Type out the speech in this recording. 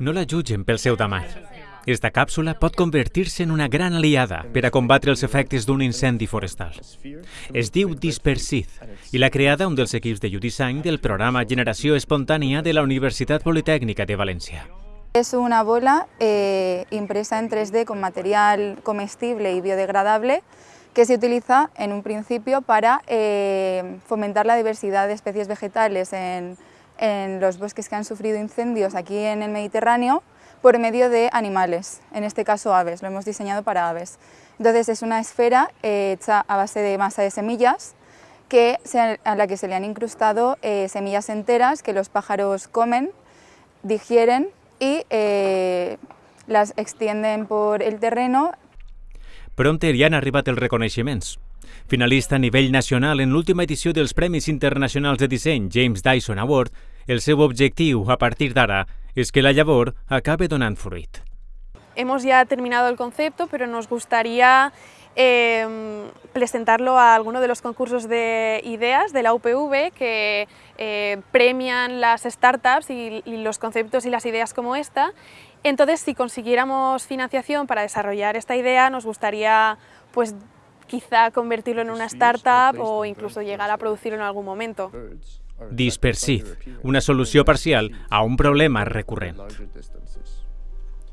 No la jutgen pel seu tamany. Esta càpsula pot convertir-se en una gran aliada per a combatre els efectes d'un incendi forestal. Es diu Dispersid i l'ha creada un dels equips de Udissany del programa Generació Espontània de la Universitat Politècnica de València. Es una bola eh, impresa en 3D con material comestible y biodegradable que se utiliza en un principio para eh, fomentar la diversidad de especies vegetales en, en los bosques que han sufrido incendios aquí en el Mediterráneo por medio de animales, en este caso aves, lo hemos diseñado para aves. Entonces es una esfera eh, hecha a base de masa de semillas que a la que se le han incrustado eh, semillas enteras que los pájaros comen, digieren y eh, las extienden por el terreno. Pronter ja han arribat els reconeixements. Finalista a nivell nacional en l'última edició dels Premis Internacionals de Disseny James Dyson Award, el seu objectiu, a partir d'ara, és que la llavor acabe donant fruit. Hemos ya terminado el concepto, pero nos gustaría eh, presentarlo a alguno de los concursos de ideas de la UPV que eh, premian las startups y, y, los conceptos y las ideas como esta. Entonces, si consiguiéramos financiación para desarrollar esta idea, nos gustaría pues, quizá convertirlo en una startup o incluso llegar a producirlo en algún momento. Dispersid, una solució parcial a un problema recurrent.